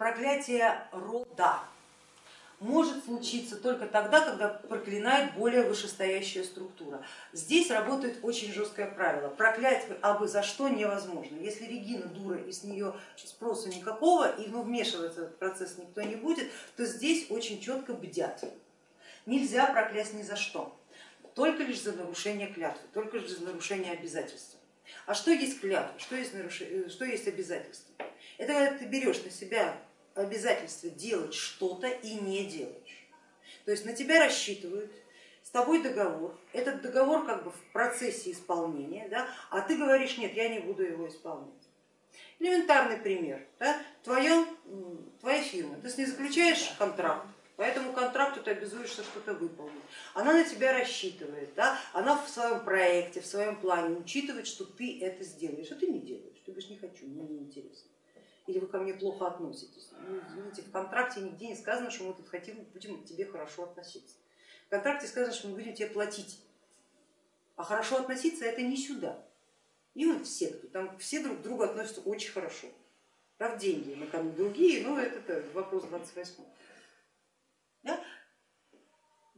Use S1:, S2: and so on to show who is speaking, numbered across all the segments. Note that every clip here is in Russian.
S1: проклятие рода может случиться только тогда, когда проклинает более вышестоящая структура. Здесь работает очень жесткое правило, проклять абы за что невозможно. Если Регина дура и с нее спроса никакого, и ну, вмешиваться в этот процесс никто не будет, то здесь очень четко бдят. Нельзя проклясть ни за что, только лишь за нарушение клятвы, только лишь за нарушение обязательства. А что есть клятва, что есть, нарушение, что есть обязательство? Это когда ты берешь на себя обязательство делать что-то и не делаешь. То есть на тебя рассчитывают, с тобой договор, этот договор как бы в процессе исполнения, да, а ты говоришь, нет, я не буду его исполнять. Элементарный пример, да, твоя, твоя фирма, ты с ней заключаешь контракт, по этому контракту ты обязуешься что-то выполнить. Она на тебя рассчитывает, да? она в своем проекте, в своем плане учитывает, что ты это сделаешь, а ты не делаешь, ты говоришь, не хочу, мне не интересно или вы ко мне плохо относитесь. Ну, извините, в контракте нигде не сказано, что мы тут хотим, будем к тебе хорошо относиться. В контракте сказано, что мы будем тебе платить, а хорошо относиться это не сюда. И вот все, кто там все друг к другу относятся очень хорошо. Правда, деньги на кону другие, но это вопрос 28.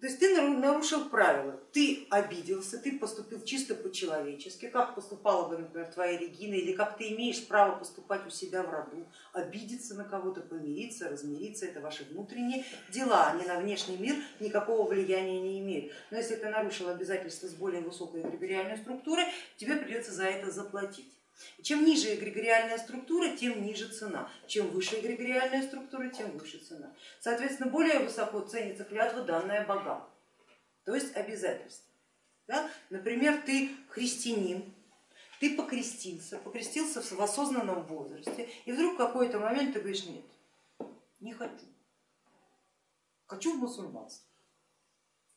S1: То есть ты нарушил правила, ты обиделся, ты поступил чисто по-человечески, как поступала бы, например, твоя Регина, или как ты имеешь право поступать у себя в роду, обидеться на кого-то, помириться, размириться, это ваши внутренние дела, они на внешний мир никакого влияния не имеют. Но если ты нарушил обязательства с более высокой эгрегориальной структурой, тебе придется за это заплатить. Чем ниже эгрегориальная структура, тем ниже цена. Чем выше эгрегориальная структура, тем выше цена. Соответственно, более высоко ценится клятва, данная богам, то есть обязательство. Да? Например, ты христианин, ты покрестился, покрестился в осознанном возрасте, и вдруг в какой-то момент ты говоришь, нет, не хочу, хочу в мусульманство.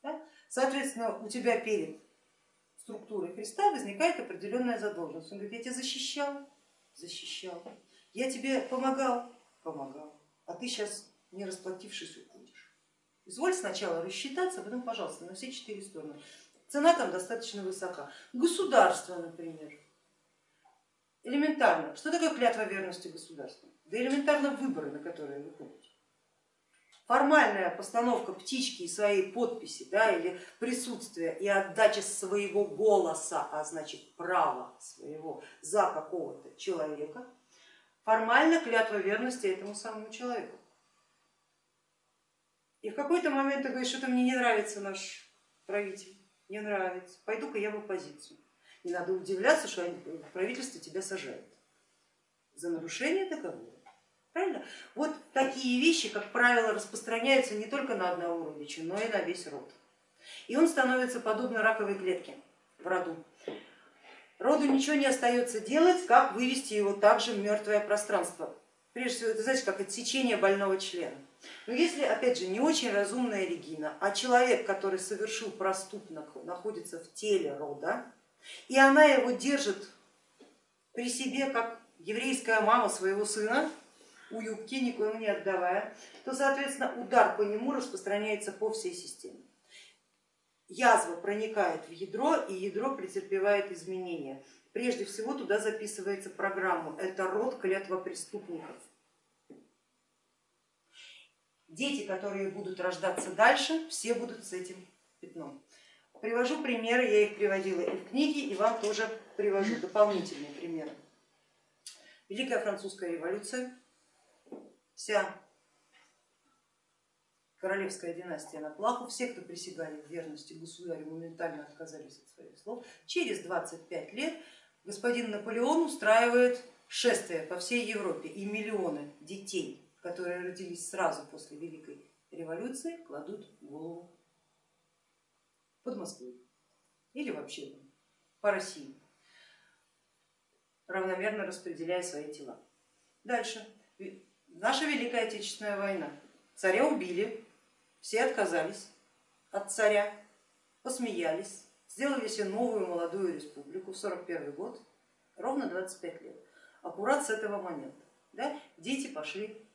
S1: Да? Соответственно, у тебя перед структуры Христа возникает определенная задолженность. Он говорит, я тебя защищал, защищал, я тебе помогал, помогал, а ты сейчас не расплатившись уходишь. Изволь сначала рассчитаться, а потом, пожалуйста, на все четыре стороны. Цена там достаточно высока. Государство, например. Элементарно. Что такое клятва верности государству? Да элементарно выборы, на которые вы ходите формальная постановка птички и своей подписи да, или присутствие и отдача своего голоса, а значит права своего за какого-то человека, формально клятва верности этому самому человеку. И в какой-то момент ты говоришь, что-то мне не нравится наш правитель, не нравится, пойду-ка я в оппозицию. Не надо удивляться, что правительство тебя сажает за нарушение договора. Правильно? Вот такие вещи, как правило, распространяются не только на одного родича, но и на весь род. И он становится подобно раковой клетке в роду. Роду ничего не остается делать, как вывести его также в мертвое пространство. Прежде всего, это знаете, как отсечение больного члена. Но если, опять же, не очень разумная Регина, а человек, который совершил проступок, находится в теле рода, и она его держит при себе, как еврейская мама своего сына, у юбки, никому не отдавая, то, соответственно, удар по нему распространяется по всей системе. Язва проникает в ядро, и ядро претерпевает изменения. Прежде всего туда записывается программа, это род клятва преступников. Дети, которые будут рождаться дальше, все будут с этим пятном. Привожу примеры, я их приводила и в книге, и вам тоже привожу дополнительные примеры. Великая французская революция, вся королевская династия на плаху, все, кто присягали в верности государю, моментально отказались от своих слов. Через 25 лет господин Наполеон устраивает шествие по всей Европе и миллионы детей, которые родились сразу после Великой революции, кладут голову под Москвой или вообще по России, равномерно распределяя свои тела. Дальше наша Великая Отечественная война. Царя убили, все отказались от царя, посмеялись, сделали себе новую молодую республику в 41 год, ровно 25 лет, аккурат с этого момента. Да, дети пошли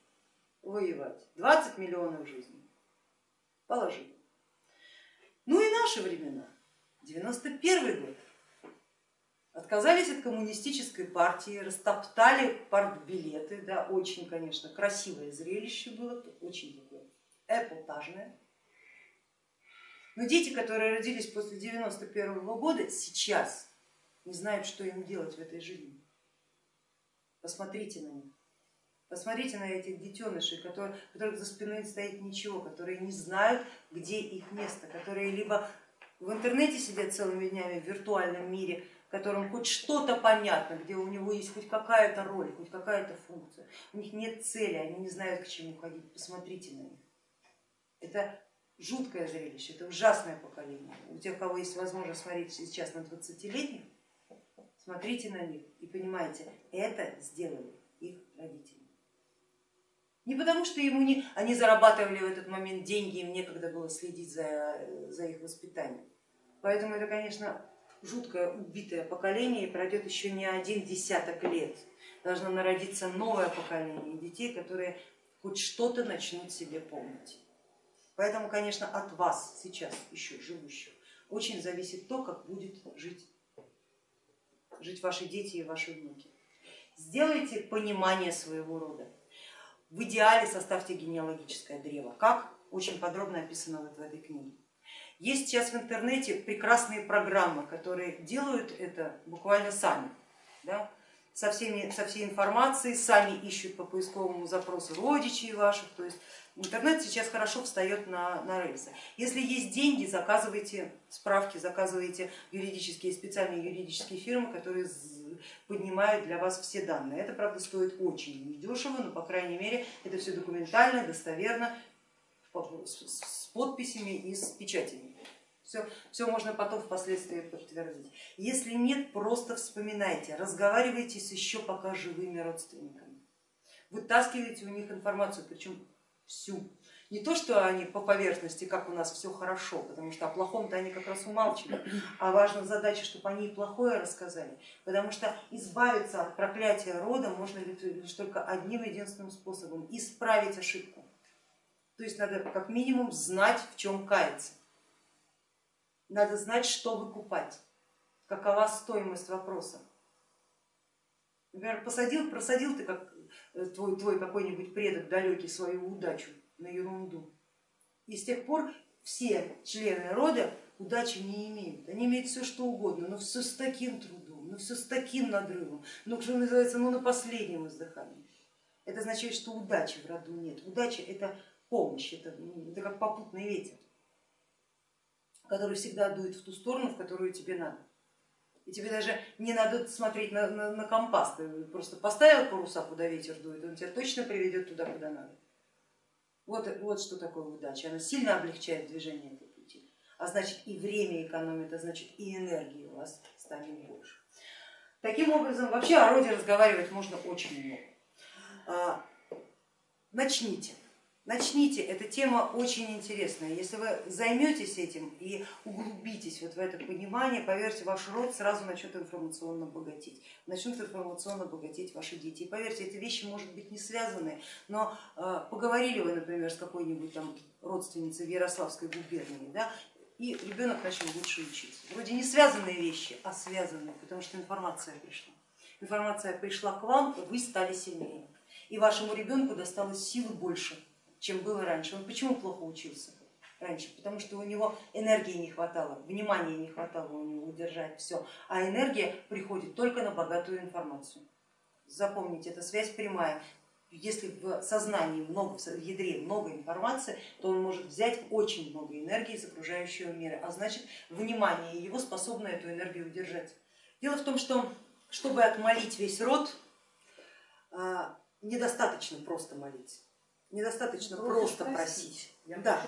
S1: воевать, 20 миллионов жизней положили. Ну и наши времена, 91 год, отказались от коммунистической партии, растоптали партбилеты, да, очень, конечно, красивое зрелище было, очень такое эпатажное. Но дети, которые родились после 91 -го года, сейчас не знают, что им делать в этой жизни. Посмотрите на них. Посмотрите на этих детенышей, которые, которых за спиной стоит ничего, которые не знают, где их место, которые либо в интернете сидят целыми днями в виртуальном мире, в котором хоть что-то понятно, где у него есть хоть какая-то роль, хоть какая-то функция, у них нет цели, они не знают, к чему ходить, посмотрите на них. Это жуткое зрелище, это ужасное поколение. У тех, кого есть возможность смотреть сейчас на 20-летних, смотрите на них и понимаете, это сделали их родители. Не потому, что ему не, они зарабатывали в этот момент деньги, им некогда было следить за, за их воспитанием. Поэтому это, конечно, жуткое убитое поколение и пройдет еще не один десяток лет. Должно народиться новое поколение детей, которые хоть что-то начнут себе помнить. Поэтому, конечно, от вас сейчас еще живущих очень зависит то, как будет жить, жить ваши дети и ваши внуки. Сделайте понимание своего рода. В идеале составьте генеалогическое древо, как очень подробно описано вот в этой книге. Есть сейчас в интернете прекрасные программы, которые делают это буквально сами. Да? Со, всеми, со всей информацией, сами ищут по поисковому запросу родичей ваших, то есть Интернет сейчас хорошо встает на, на рельсы. Если есть деньги, заказывайте справки, заказывайте юридические, специальные юридические фирмы, которые поднимают для вас все данные. Это, правда, стоит очень недешево, но, по крайней мере, это все документально, достоверно, с подписями и с печатями. Все, все можно потом впоследствии подтвердить. Если нет, просто вспоминайте, разговаривайте с еще пока живыми родственниками, вытаскивайте у них информацию, причем всю. Не то, что они по поверхности, как у нас все хорошо, потому что о плохом-то они как раз умалчивают, а важна задача, чтобы они и плохое рассказали, потому что избавиться от проклятия рода можно лишь только одним единственным способом, исправить ошибку. То есть надо как минимум знать, в чем каяться, надо знать, что выкупать, какова стоимость вопроса. Например, посадил, просадил ты как Э, твой, твой какой-нибудь предок далекий свою удачу на ерунду. И с тех пор все члены рода удачи не имеют. Они имеют все что угодно, но все с таким трудом, но все с таким надрывом, ну что называется, ну на последнем издыхании. Это означает, что удачи в роду нет. Удача это помощь, это, это как попутный ветер, который всегда дует в ту сторону, в которую тебе надо. И тебе даже не надо смотреть на, на, на компас, ты просто поставил паруса, куда ветер дует, он тебя точно приведет туда, куда надо. Вот, вот что такое удача, она сильно облегчает движение по пути, а значит и время экономит, а значит и энергии у вас станет больше. Таким образом, вообще о роде разговаривать можно очень много. А, начните. Начните, эта тема очень интересная. Если вы займетесь этим и углубитесь вот в это понимание, поверьте, ваш род сразу начнет информационно богатеть, начнут информационно богатеть ваши дети. И поверьте, эти вещи может быть не связаны, но э, поговорили вы, например, с какой-нибудь там родственницей в Ярославской губернии, да, и ребенок начал лучше учиться. Вроде не связанные вещи, а связанные, потому что информация пришла. Информация пришла к вам, и вы стали сильнее. И вашему ребенку досталось силы больше чем было раньше. Он почему плохо учился раньше? Потому что у него энергии не хватало, внимания не хватало у него удержать все, а энергия приходит только на богатую информацию. Запомните, это связь прямая. Если в сознании много, в ядре много информации, то он может взять очень много энергии из окружающего мира, а значит внимание его способно эту энергию удержать. Дело в том, что чтобы отмолить весь род, а, недостаточно просто молить недостаточно ну, просто просить. Я да,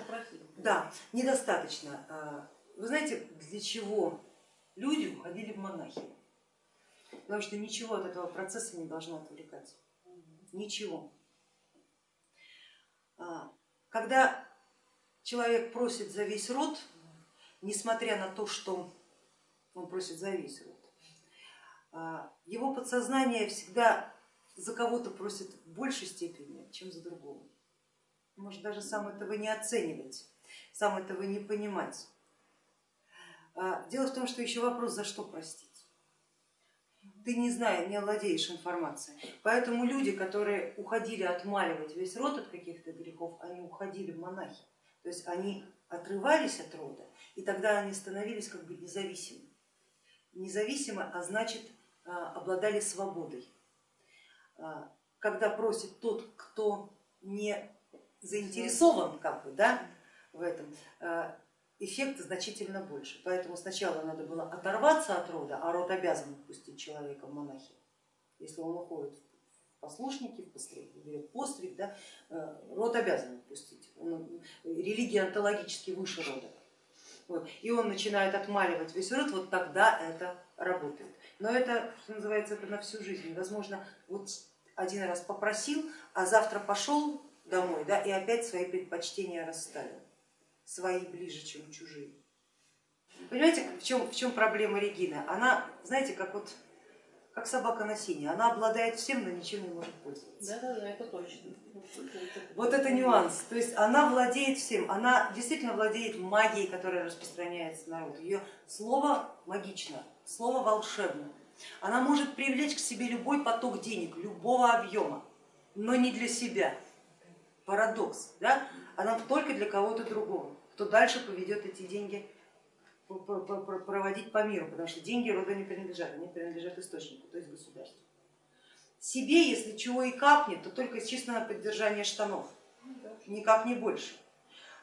S1: да, недостаточно. А, вы знаете, для чего люди уходили в монахи? Потому что ничего от этого процесса не должно отвлекать. Ничего. А, когда человек просит за весь род, несмотря на то, что он просит за весь род, а, его подсознание всегда за кого-то просит в большей степени, чем за другого может даже сам этого не оценивать, сам этого не понимать. А, дело в том, что еще вопрос, за что простить. ты не знаешь, не владеешь информацией. Поэтому люди, которые уходили отмаливать весь род от каких-то грехов, они уходили в монахи. То есть они отрывались от рода, и тогда они становились как бы независимы. Независимы, а значит а, обладали свободой. А, когда просит тот, кто не заинтересован как бы, да, в этом, а, эффект значительно больше. Поэтому сначала надо было оторваться от рода, а род обязан пустить человека в монахи. Если он уходит в послушники, в постриг, да, э, род обязан пустить. Он, религия онтологически выше рода. Вот. И он начинает отмаливать весь род, вот тогда это работает. Но это, что называется, это на всю жизнь. Возможно, вот один раз попросил, а завтра пошел домой да, и опять свои предпочтения расставил свои ближе, чем чужие. Понимаете, в чем, в чем проблема Регины? Она, знаете, как вот как собака на сине, она обладает всем, но ничем не может пользоваться.
S2: Да, да, да, это точно.
S1: Вот это нюанс. То есть она владеет всем, она действительно владеет магией, которая распространяется народ. Ее слово магично, слово волшебно. Она может привлечь к себе любой поток денег, любого объема, но не для себя. Парадокс. Да? она только для кого-то другого, кто дальше поведет эти деньги проводить по миру, потому что деньги рода не принадлежат, они принадлежат источнику, то есть государству. Себе, если чего и капнет, то только чисто на поддержание штанов, никак не больше.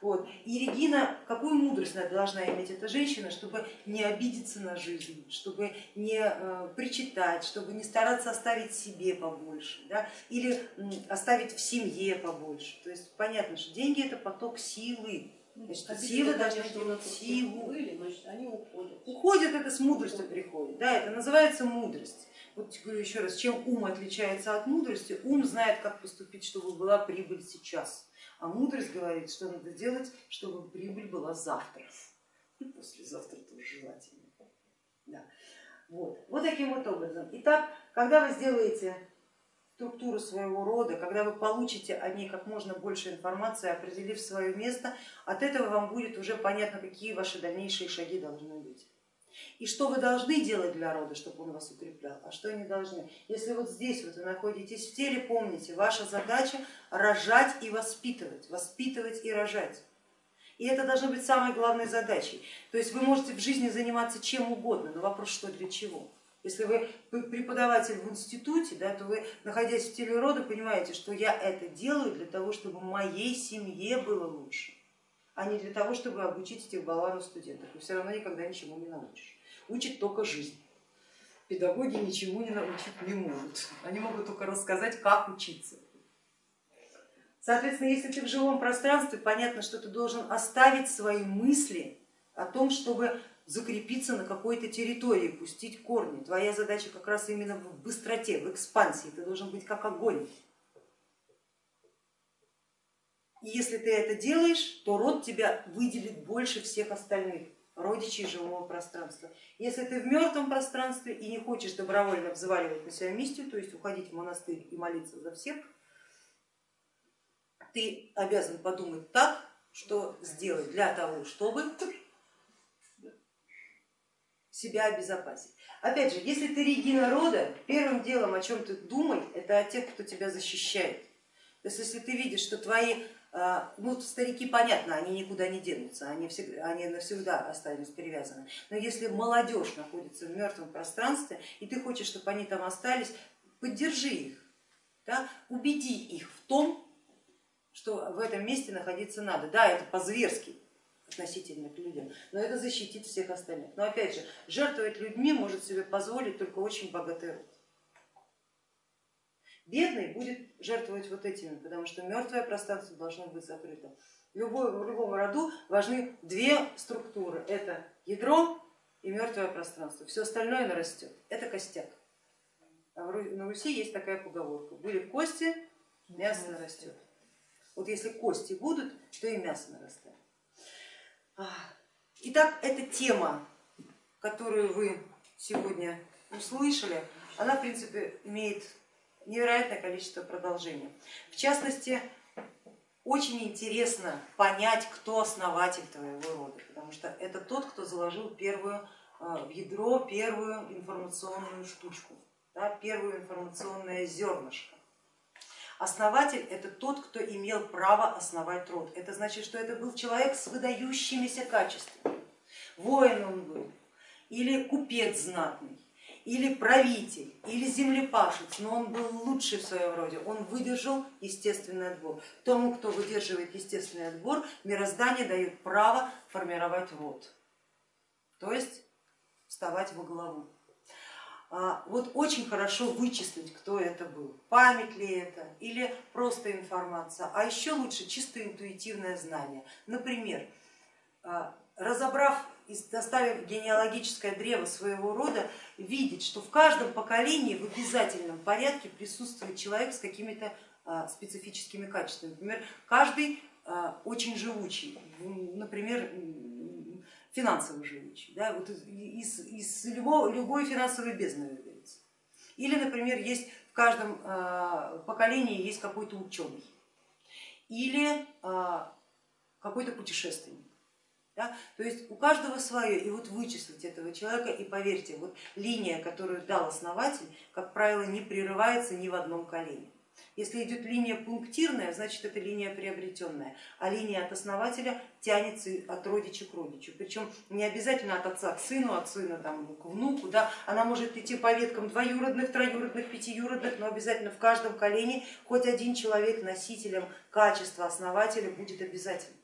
S1: Вот. И Регина, какую мудрость должна иметь эта женщина, чтобы не обидеться на жизнь, чтобы не э, причитать, чтобы не стараться оставить себе побольше да, или оставить в семье побольше. То есть понятно, что деньги это поток силы. Значит,
S2: Обидели,
S1: силы должны иметь силу.
S2: Были, значит, они уходят.
S1: Уходят, это с мудростью приходит, да, это называется мудрость. Вот говорю еще раз, чем ум отличается от мудрости, ум знает, как поступить, чтобы была прибыль сейчас а мудрость говорит, что надо делать, чтобы прибыль была завтра. И послезавтра тоже желательно. Да. Вот. вот таким вот образом. Итак, когда вы сделаете структуру своего рода, когда вы получите о ней как можно больше информации, определив свое место, от этого вам будет уже понятно, какие ваши дальнейшие шаги должны быть. И что вы должны делать для рода, чтобы он вас укреплял, а что не должны. Если вот здесь вот вы находитесь в теле, помните, ваша задача рожать и воспитывать, воспитывать и рожать. И это должно быть самой главной задачей. То есть вы можете в жизни заниматься чем угодно, но вопрос, что для чего. Если вы преподаватель в институте, да, то вы, находясь в теле рода, понимаете, что я это делаю для того, чтобы моей семье было лучше а не для того, чтобы обучить этих баланов студентов. И все равно никогда ничему не научишь. Учит только жизнь. Педагоги ничему не научить не могут. Они могут только рассказать, как учиться. Соответственно, если ты в живом пространстве, понятно, что ты должен оставить свои мысли о том, чтобы закрепиться на какой-то территории, пустить корни. Твоя задача как раз именно в быстроте, в экспансии, ты должен быть как огонь. И если ты это делаешь, то род тебя выделит больше всех остальных родичей живого пространства. Если ты в мертвом пространстве и не хочешь добровольно взваливать на себя миссию, то есть уходить в монастырь и молиться за всех, ты обязан подумать так, что сделать для того, чтобы себя обезопасить. Опять же, если ты Регина рода, первым делом, о чем ты думай, это о тех, кто тебя защищает. То есть если ты видишь, что твои ну, старики, понятно, они никуда не денутся, они, всегда, они навсегда останутся привязаны. Но если молодежь находится в мертвом пространстве, и ты хочешь, чтобы они там остались, поддержи их, да, убеди их в том, что в этом месте находиться надо. Да, это по-зверски относительно к людям, но это защитит всех остальных. Но опять же, жертвовать людьми может себе позволить только очень богатый род. Бедный будет жертвовать вот этими, потому что мертвое пространство должно быть закрыто. Любой, в любом роду важны две структуры, это ядро и мертвое пространство, все остальное нарастет, это костяк. А на Руси есть такая поговорка, были кости, мясо нарастет. Вот если кости будут, то и мясо нарастает. Итак, эта тема, которую вы сегодня услышали, она в принципе имеет невероятное количество продолжений. В частности, очень интересно понять, кто основатель твоего рода, потому что это тот, кто заложил первую э, в ядро, первую информационную штучку. да, первое информационное зернышко. Основатель это тот, кто имел право основать род. Это значит, что это был человек с выдающимися качествами. Воин он был, или купец знатный, или правитель, или землепашец, но он был лучший в своем роде, он выдержал естественный отбор. Тому, кто выдерживает естественный отбор, мироздание дает право формировать род, то есть вставать во главу. А, вот очень хорошо вычислить, кто это был, память ли это или просто информация, а еще лучше чисто интуитивное знание. Например, а, разобрав и доставив генеалогическое древо своего рода, видеть, что в каждом поколении в обязательном порядке присутствует человек с какими-то а, специфическими качествами. Например, каждый очень живучий, например, финансово живучий, да, вот из, из любого, любой финансовой бездны выберется. Или, например, есть в каждом а, поколении есть какой-то ученый или а, какой-то путешественник. Да? То есть у каждого свое, и вот вычислить этого человека, и поверьте, вот линия, которую дал основатель, как правило, не прерывается ни в одном колене. Если идет линия пунктирная, значит это линия приобретенная, а линия от основателя тянется от родича к родичу. Причем не обязательно от отца к сыну, от сына там, к внуку, да? она может идти по веткам двоюродных, троюродных, пятиюродных, но обязательно в каждом колене хоть один человек носителем качества основателя будет обязательно.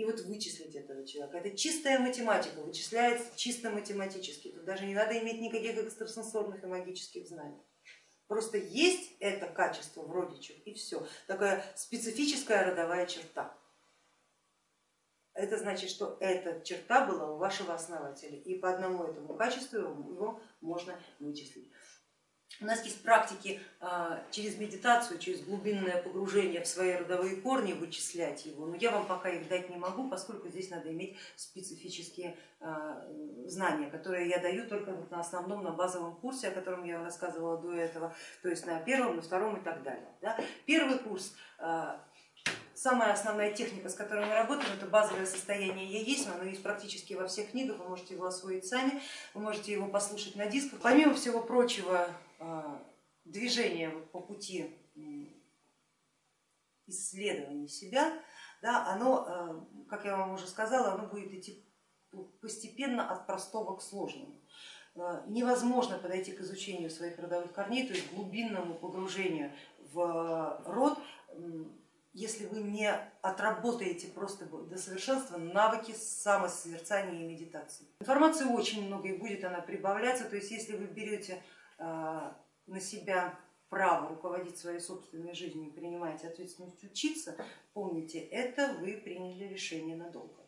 S1: И вот вычислить этого человека, это чистая математика, вычисляется чисто математически, тут даже не надо иметь никаких экстрасенсорных и магических знаний. Просто есть это качество в родичах и все, такая специфическая родовая черта. Это значит, что эта черта была у вашего основателя, и по одному этому качеству его можно вычислить. У нас есть практики а, через медитацию, через глубинное погружение в свои родовые корни вычислять его, но я вам пока их дать не могу, поскольку здесь надо иметь специфические а, знания, которые я даю только на основном, на базовом курсе, о котором я рассказывала до этого, то есть на первом, на втором и так далее. Первый курс а, Самая основная техника, с которой мы работаем, это базовое состояние я есть, оно есть практически во всех книгах, вы можете его освоить сами, вы можете его послушать на дисках. Помимо всего прочего, движение по пути исследования себя, да, оно, а, как я вам уже сказала, оно будет идти постепенно от простого к сложному. А, невозможно подойти к изучению своих родовых корней, то есть глубинному погружению в род если вы не отработаете просто до совершенства навыки самосозерцания и медитации. Информации очень много и будет она прибавляться, то есть если вы берете на себя право руководить своей собственной жизнью и принимаете ответственность учиться, помните, это вы приняли решение надолго.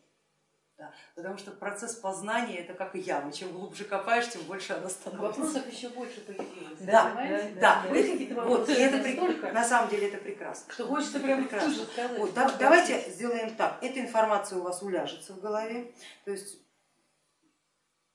S1: Да, потому что процесс познания это как и яма, чем глубже копаешь, тем больше она становится.
S2: Вопросов еще больше появилось.
S1: Да, да, да. какие-то Вот, и это столько, на самом деле это прекрасно.
S2: Что хочется прям прекрасно.
S1: сказать. Вот, да, давайте сделаем так, эта информация у вас уляжется в голове, то есть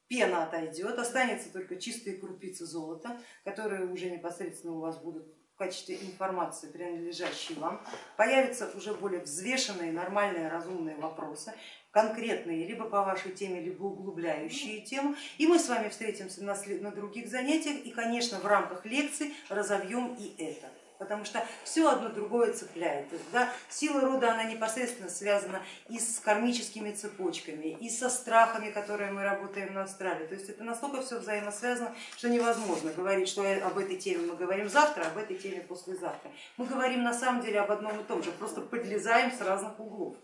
S1: пена отойдет, останется только чистые крупицы золота, которые уже непосредственно у вас будут в качестве информации, принадлежащей вам, появятся уже более взвешенные, нормальные, разумные вопросы, конкретные, либо по вашей теме, либо углубляющие тему. И мы с вами встретимся на, на других занятиях. И, конечно, в рамках лекций разовьем и это потому что все одно другое цепляет. Да? Сила рода она непосредственно связана и с кармическими цепочками, и со страхами, которые мы работаем на Австралии. То есть это настолько все взаимосвязано, что невозможно говорить, что об этой теме мы говорим завтра, об этой теме послезавтра. Мы говорим на самом деле об одном и том же, просто подлезаем с разных углов,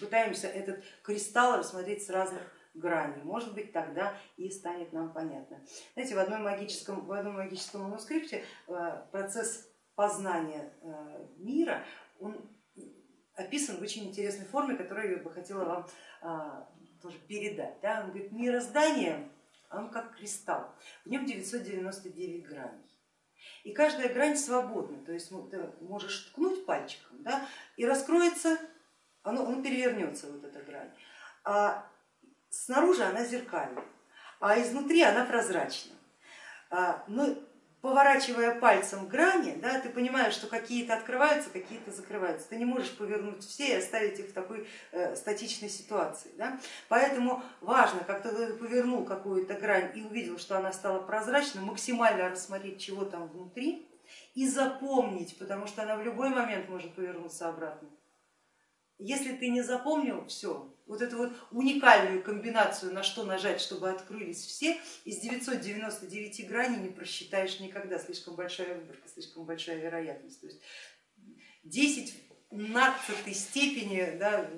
S1: пытаемся этот кристалл рассмотреть с разных граней. Может быть, тогда и станет нам понятно. Знаете, в одном магическом, в одном магическом манускрипте э, процесс познания э, мира, он описан в очень интересной форме, которую я бы хотела вам а, тоже передать. Да? Он говорит, мироздание, он как кристалл, в нем 999 граней. И каждая грань свободна, то есть ты можешь ткнуть пальчиком да, и раскроется, оно, он перевернется, вот эта грань. А снаружи она зеркальна, а изнутри она прозрачна. А, но поворачивая пальцем грани, да, ты понимаешь, что какие-то открываются, какие-то закрываются. Ты не можешь повернуть все и оставить их в такой э, статичной ситуации. Да? Поэтому важно, как ты повернул какую-то грань и увидел, что она стала прозрачной, максимально рассмотреть, чего там внутри и запомнить, потому что она в любой момент может повернуться обратно. Если ты не запомнил все, вот эту вот уникальную комбинацию, на что нажать, чтобы открылись все, из 999 граней не просчитаешь никогда, слишком большая выборка, слишком большая вероятность. То есть 10 в 15 степени да,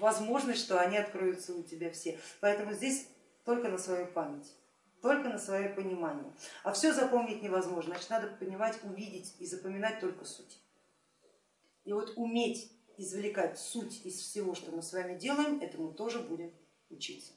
S1: возможность, что они откроются у тебя все. Поэтому здесь только на свою память только на свое понимание. А все запомнить невозможно, значит надо понимать, увидеть и запоминать только суть. И вот уметь извлекать суть из всего, что мы с вами делаем, этому тоже будем учиться.